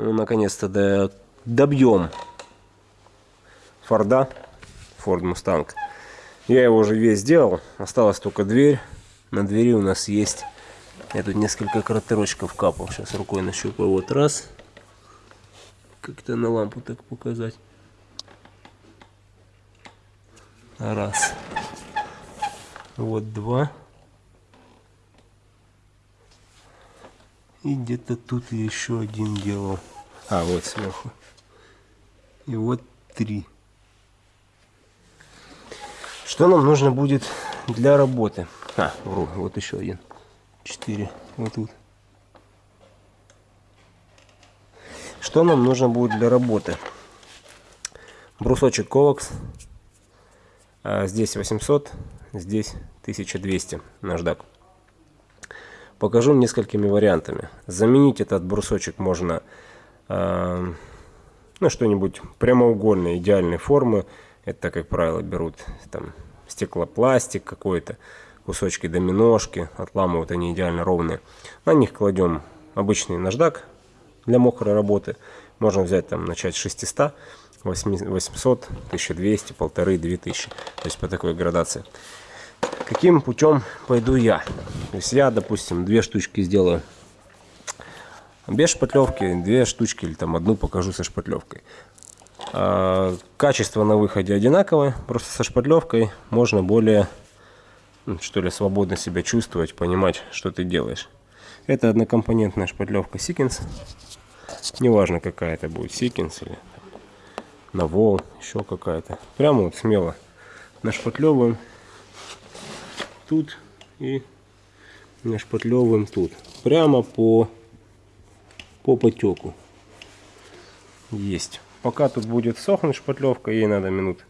Ну, наконец-то до... добьем Форда, Ford Mustang. Я его уже весь сделал, осталась только дверь. На двери у нас есть, я тут несколько кратерочков капал, сейчас рукой нащупаю, вот раз. Как-то на лампу так показать. Раз. Вот два. И где-то тут еще один делал. А, вот сверху. И вот три. Что нам нужно будет для работы? А, вру, вот еще один. Четыре. Вот тут. Что нам нужно будет для работы? Брусочек Ковакс. А здесь 800, здесь 1200 наждак. Покажу несколькими вариантами. Заменить этот брусочек можно э, ну, что-нибудь прямоугольной, идеальной формы. Это, как правило, берут там стеклопластик какой-то, кусочки доминошки, отламывают они идеально ровные. На них кладем обычный наждак для мокрой работы. Можно взять там, начать с 600, 800, 1200, полторы, 2000. То есть по такой градации. Каким путем пойду я? То есть я, допустим, две штучки сделаю без шпатлевки, две штучки или там одну покажу со шпатлевкой. А, качество на выходе одинаковое, просто со шпатлевкой можно более, ну, что ли, свободно себя чувствовать, понимать, что ты делаешь. Это однокомпонентная шпатлевка Сикинс. Неважно, какая это будет, Сикинс или Навол, еще какая-то. Прямо вот смело нашпатлевываем тут и нашпатлевываем тут. Прямо по, по потеку. Есть. Пока тут будет сохнуть шпатлевка, ей надо минут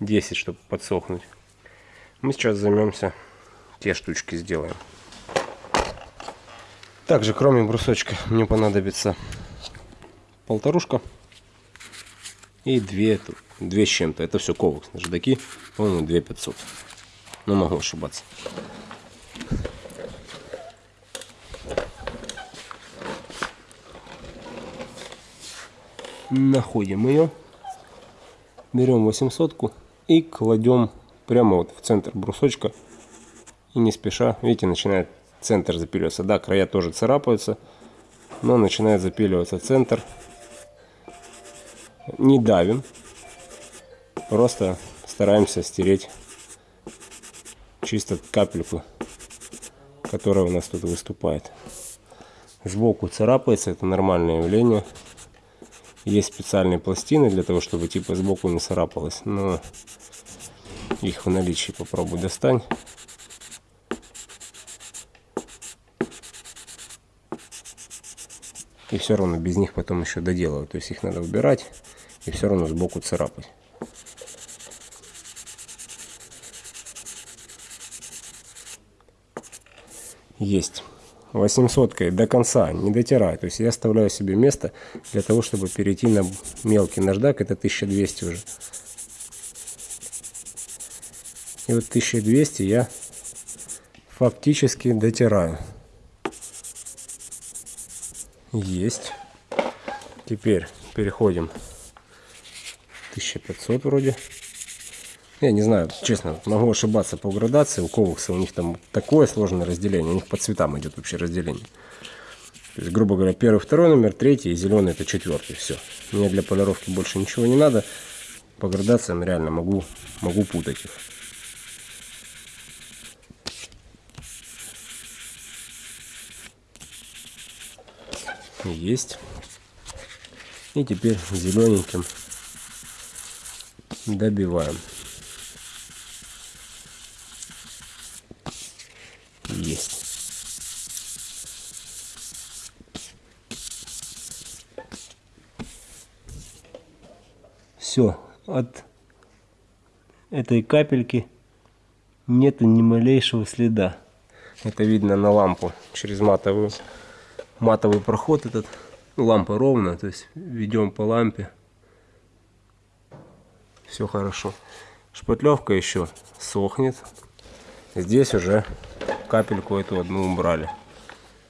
10, чтобы подсохнуть. Мы сейчас займемся, те штучки сделаем. Также, кроме брусочка, мне понадобится полторушка и две, две с чем-то. Это все ковакс, наждаки, по-моему, 2500. Но могу ошибаться. находим ее, берем 800 и кладем прямо вот в центр брусочка и не спеша, видите, начинает центр запиливаться. Да, края тоже царапаются, но начинает запиливаться центр. Не давим, просто стараемся стереть чисто капельку, которая у нас тут выступает. Сбоку царапается, это нормальное явление. Есть специальные пластины для того, чтобы типа сбоку не царапалось. Но их в наличии попробуй достань. И все равно без них потом еще доделывать. То есть их надо убирать и все равно сбоку царапать. Есть. 800 до конца не дотираю. То есть я оставляю себе место для того, чтобы перейти на мелкий наждак. Это 1200 уже. И вот 1200 я фактически дотираю. Есть. Теперь переходим 1500 вроде. Я не знаю, честно, могу ошибаться по градации. У ковакса у них там такое сложное разделение. У них по цветам идет вообще разделение. То есть, грубо говоря, первый, второй номер, третий, и зеленый это четвертый. Все. Мне для полировки больше ничего не надо. По градациям реально могу, могу путать их. Есть. И теперь зелененьким добиваем. Все, от этой капельки нету ни малейшего следа. Это видно на лампу через матовую, матовый проход этот. Лампа ровно, то есть ведем по лампе. Все хорошо. Шпатлевка еще сохнет. Здесь уже капельку эту одну убрали.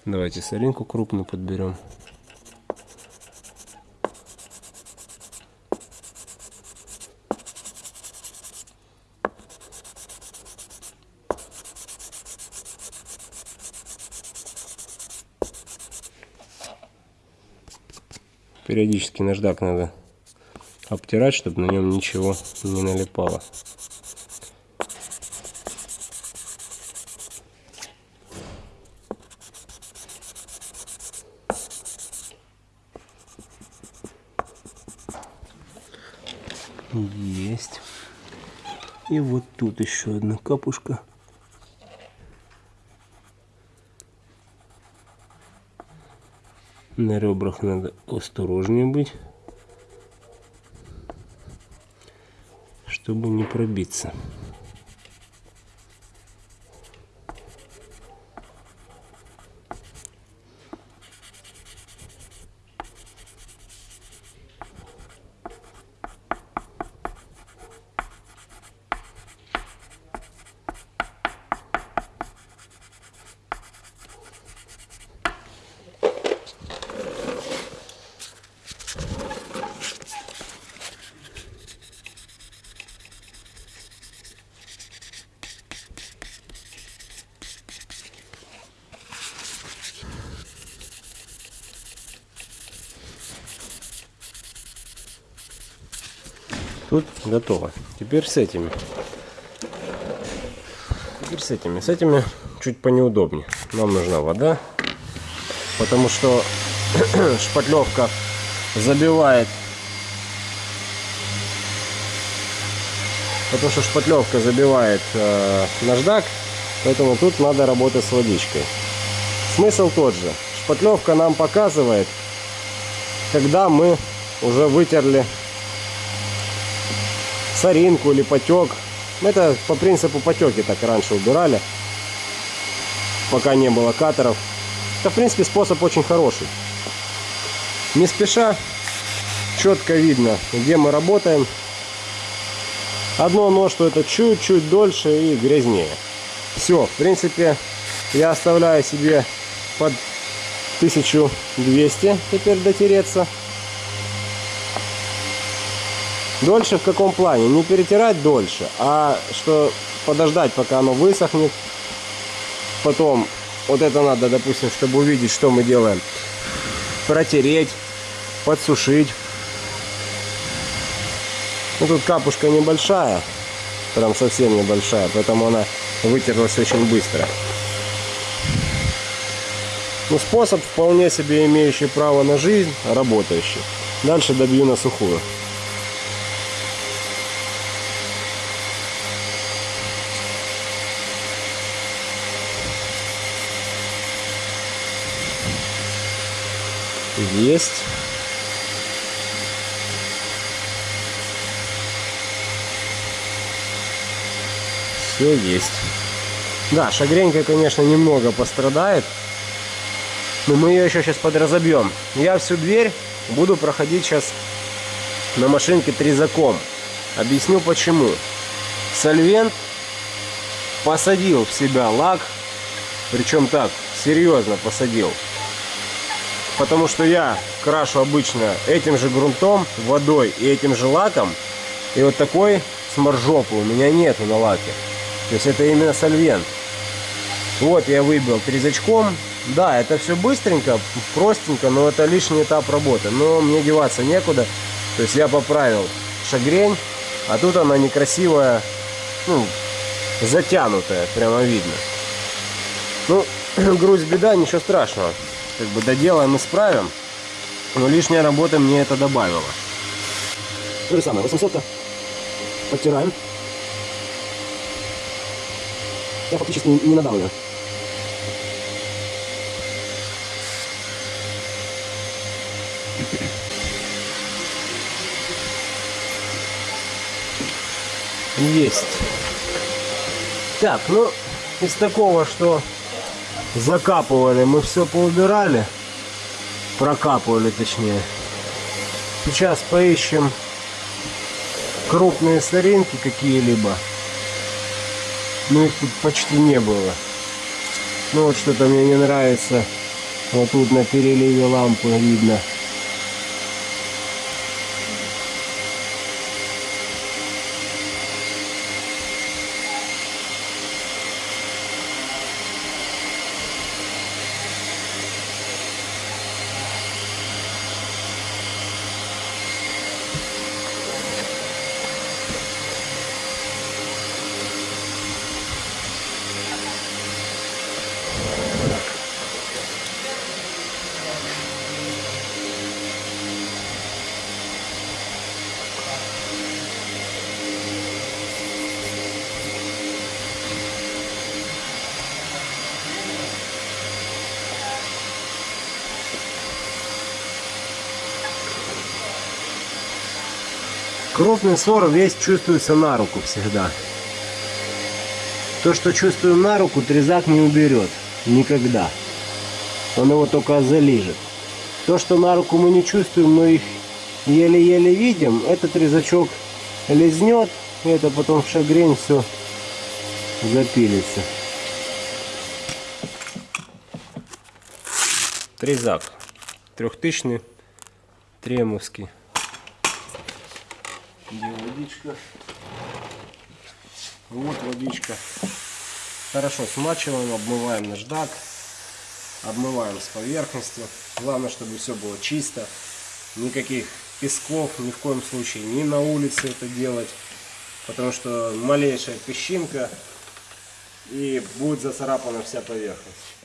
Давайте соринку крупную подберем. Периодически наждак надо обтирать, чтобы на нем ничего не налипало. Есть. И вот тут еще одна капушка. На ребрах надо осторожнее быть, чтобы не пробиться. Тут готово. Теперь с этими. Теперь с этими. С этими чуть понеудобнее. Нам нужна вода. Потому что шпатлевка забивает. Потому что шпатлевка забивает э, наждак. Поэтому тут надо работать с водичкой. Смысл тот же. Шпатлевка нам показывает, когда мы уже вытерли соринку или потек. Это по принципу потеки так раньше убирали, пока не было катеров. Это, в принципе, способ очень хороший. Не спеша, четко видно, где мы работаем. Одно но, что это чуть-чуть дольше и грязнее. Все, в принципе, я оставляю себе под 1200 теперь дотереться. Дольше в каком плане? Не перетирать дольше, а что подождать, пока оно высохнет. Потом, вот это надо, допустим, чтобы увидеть, что мы делаем. Протереть, подсушить. Ну, тут капушка небольшая, прям совсем небольшая, поэтому она вытерлась очень быстро. Ну, способ вполне себе имеющий право на жизнь, работающий. Дальше добью на сухую. Есть. Все есть. Да, шагренька, конечно, немного пострадает. Но мы ее еще сейчас подразобьем. Я всю дверь буду проходить сейчас на машинке трезаком. Объясню почему. Сольвент посадил в себя лак. Причем так, серьезно посадил. Потому что я крашу обычно этим же грунтом, водой и этим же лаком. И вот такой сморжопы у меня нету на лаке. То есть это именно сольвент. Вот я выбил трезачком. Да, это все быстренько, простенько, но это лишний этап работы. Но мне деваться некуда. То есть я поправил шагрень, а тут она некрасивая, ну, затянутая, прямо видно. Ну, грусть беда, ничего страшного как бы доделаем, исправим. Но лишняя работа мне это добавила. То же самое, 800 подтираем. Я фактически не надавливаю. Есть. Так, ну, из такого, что закапывали, мы все поубирали, прокапывали точнее. Сейчас поищем крупные соринки какие-либо. Ну их тут почти не было. Ну вот что-то мне не нравится. Вот тут на переливе лампы видно. Крупный ссор весь чувствуется на руку всегда. То, что чувствуем на руку, трезак не уберет. Никогда. Он его только залижет. То, что на руку мы не чувствуем, но их еле-еле видим, этот резачок лизнет, и это потом в шагрень все запилится. Трезак. Трехтысячный, тремовский. Где водичка? Вот водичка. Хорошо смачиваем, обмываем наждак. Обмываем с поверхности. Главное, чтобы все было чисто. Никаких песков ни в коем случае ни на улице это делать. Потому что малейшая песчинка и будет зацарапана вся поверхность.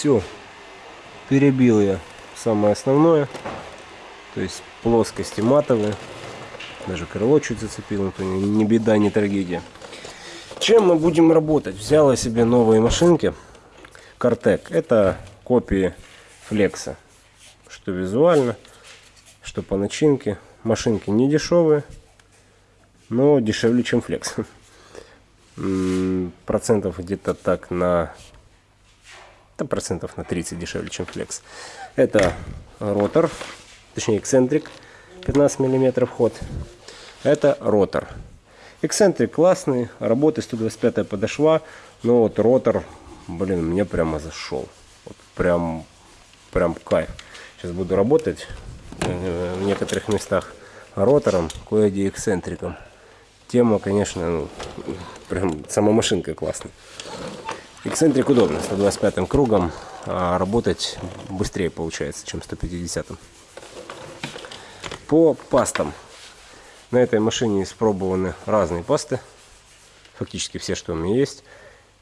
Все, перебил я самое основное. То есть плоскости матовые. Даже крыло чуть зацепил, это не беда, не трагедия. Чем мы будем работать? Взял я себе новые машинки. Картек. Это копии флекса. Что визуально, что по начинке. Машинки не дешевые, но дешевле, чем флекс. Процентов где-то так на это процентов на 30 дешевле, чем флекс. Это ротор, точнее эксцентрик, 15 миллиметров ход. Это ротор. Эксцентрик классный, работы 125 подошва, но вот ротор, блин, мне прямо зашел. Вот прям, прям кайф. Сейчас буду работать в некоторых местах ротором, кое-где эксцентриком. Тема, конечно, ну, прям сама машинка классная. Эксцентрик удобно, 125 кругом, а работать быстрее получается, чем 150. -м. По пастам. На этой машине испробованы разные пасты. Фактически все, что у меня есть.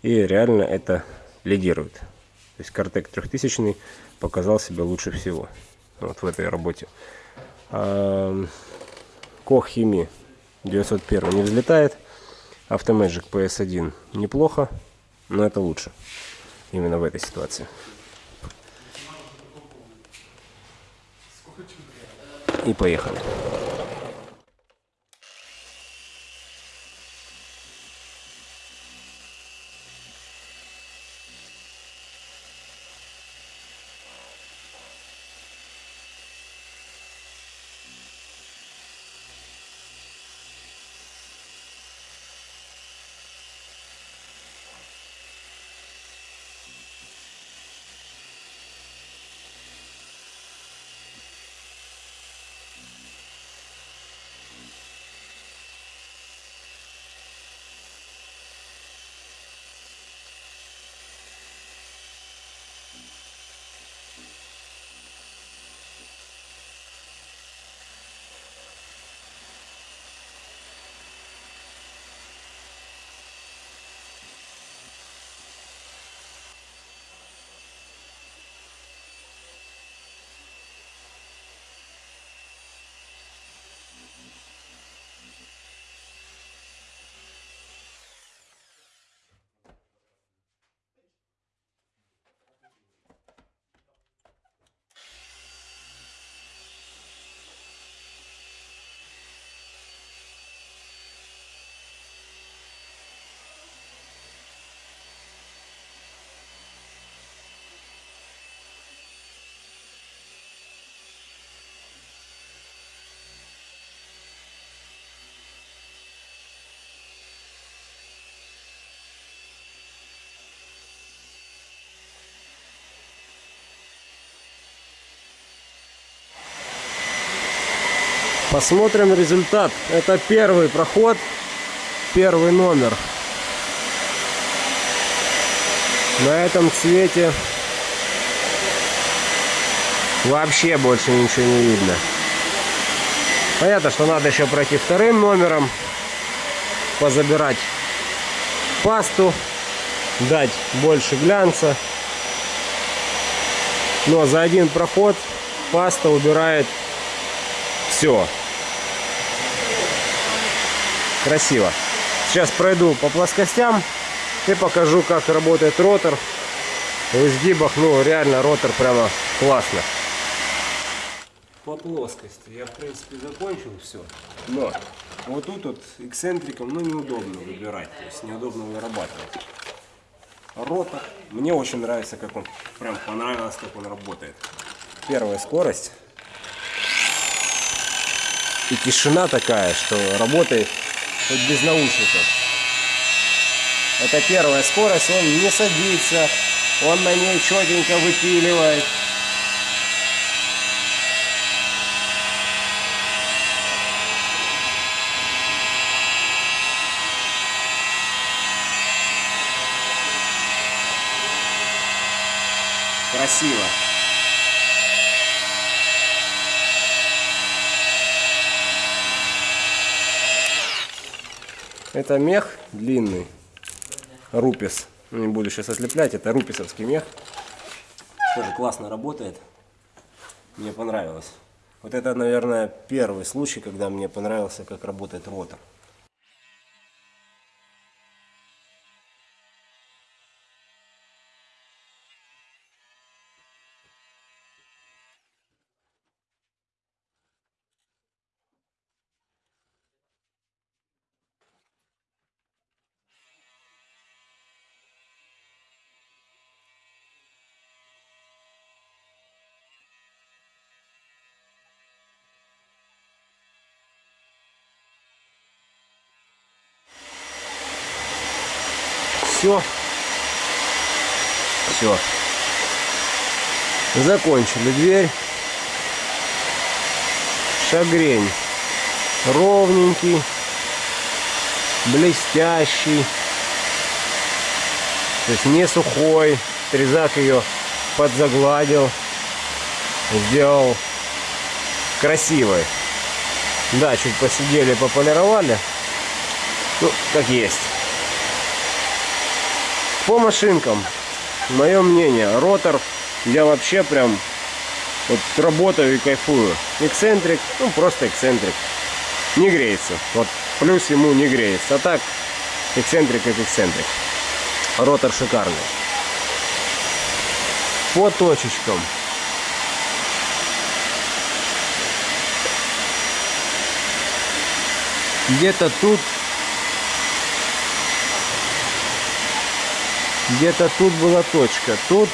И реально это лидирует. То есть Картек 3000 показал себя лучше всего. Вот в этой работе. Хими 901 не взлетает. Автомэджик PS1 неплохо. Но это лучше. Именно в этой ситуации. И поехали. Посмотрим результат. Это первый проход, первый номер. На этом цвете вообще больше ничего не видно. Понятно, что надо еще пройти вторым номером, позабирать пасту, дать больше глянца. Но за один проход паста убирает все. Красиво. Сейчас пройду по плоскостям и покажу, как работает ротор. В изгибах, ну, реально ротор прямо классно. По плоскости я, в принципе, закончил все. Но вот тут вот эксцентриком, ну, неудобно выбирать. То есть неудобно вырабатывать. Ротор. Мне очень нравится, как он, прям понравилось, как он работает. Первая скорость. И тишина такая, что работает хоть без наушников. Это первая скорость, он не садится, он на ней четенько выпиливает. Красиво. Это мех длинный, рупис. Не буду сейчас ослеплять, это руписовский мех. Тоже классно работает. Мне понравилось. Вот это, наверное, первый случай, когда мне понравился, как работает ротор. Все. Все. Закончили дверь. Шагрень. Ровненький. Блестящий. То есть не сухой. Трезак ее подзагладил. Сделал красивой. Да, чуть посидели, пополировали. Ну, как есть. По машинкам, мое мнение, ротор я вообще прям вот работаю и кайфую. Эксцентрик, ну просто эксцентрик. Не греется. Вот плюс ему не греется. А так, эксцентрик как эксцентрик. Ротор шикарный. По точечкам. Где-то тут Где-то тут была точка. Тут.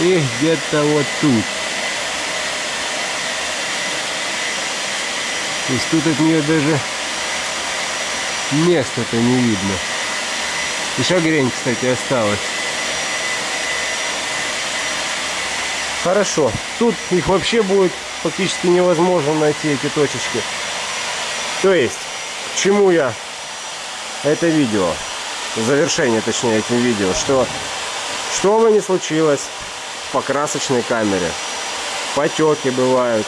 И где-то вот тут. То есть тут от нее даже места-то не видно. Еще грень, кстати, осталась. Хорошо. Тут их вообще будет фактически невозможно найти, эти точечки. То есть, к чему я это видео, завершение точнее этим видео, что что бы ни случилось по красочной камере, потеки бывают,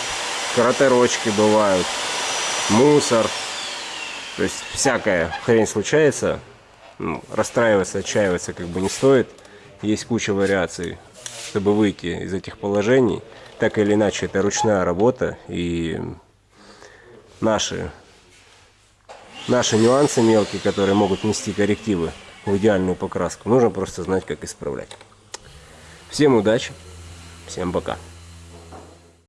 кратерочки бывают, мусор, то есть всякая хрень случается, ну, расстраиваться, отчаиваться как бы не стоит, есть куча вариаций, чтобы выйти из этих положений, так или иначе это ручная работа и наши наши нюансы мелкие, которые могут нести коррективы в идеальную покраску. Нужно просто знать, как исправлять. Всем удачи, всем пока.